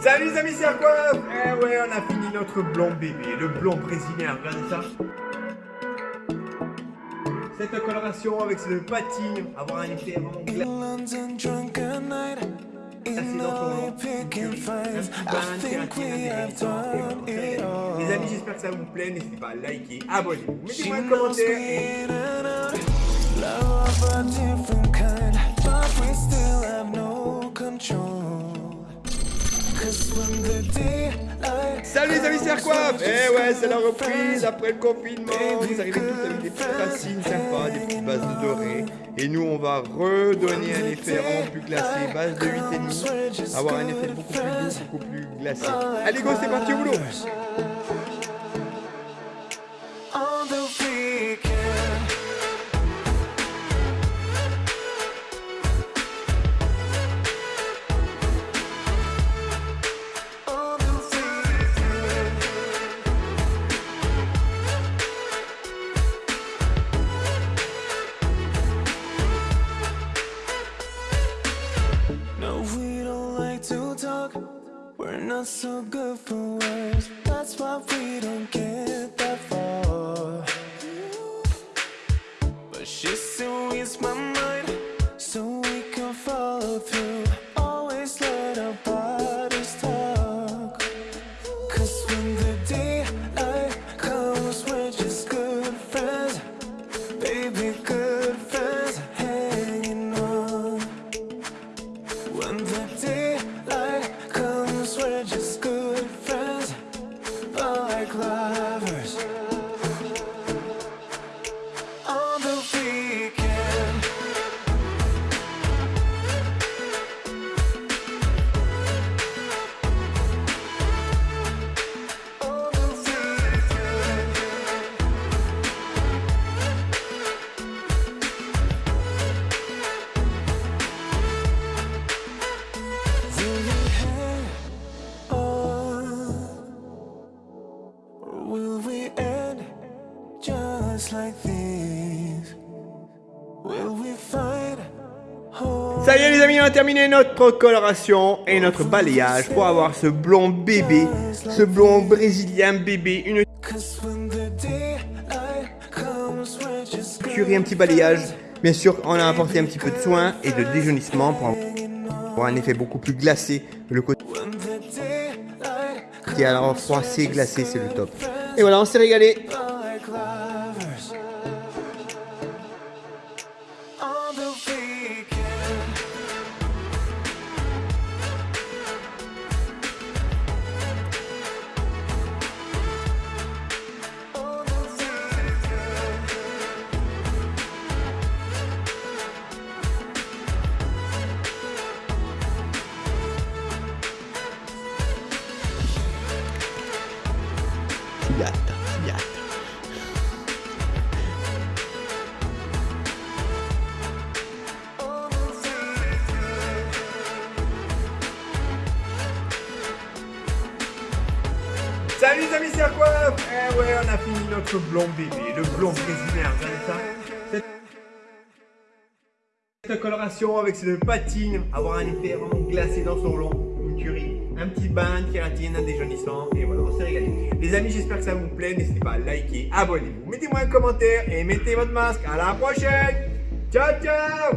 Salut les amis, c'est quoi Eh ouais, on a fini notre blond bébé, le blond brésilien, regardez ça. Cette coloration avec ce patine, avoir un effet vraiment dans ton Les amis, j'espère que ça vous plaît. N'hésitez pas à liker, abonnez-vous, mettez-moi un commentaire. et... Salut les amis, c'est Arquaf Eh ouais, c'est la reprise après le confinement. Vous arrivez tous avec des petites racines sympas, des petites bases de doré. Et nous, on va redonner un effet vraiment plus glacé, base de 8,5. Avoir un effet beaucoup plus doux, beaucoup plus glacé. Allez go, c'est parti au boulot not so good for words cry. Ça y est les amis, on a terminé notre coloration et notre balayage pour avoir ce blond bébé, ce blond brésilien bébé, une curie, un petit balayage. Bien sûr, on a apporté un petit peu de soin et de déjaunissement pour avoir un effet beaucoup plus glacé. Le côté qui est alors froissé, glacé, c'est le top. Et voilà, on s'est régalé. Salut les amis, c'est quoi Eh ouais, on a fini notre blond bébé, le blond brésilien, ça. Cette... Coloration avec ce patine, avoir un effet vraiment glacé dans son long, un petit bain de kératine, un déjaunissant, et voilà, on s'est régalé. Les amis, j'espère que ça vous plaît, n'hésitez pas à liker, abonnez-vous, mettez-moi un commentaire et mettez votre masque. À la prochaine Ciao, ciao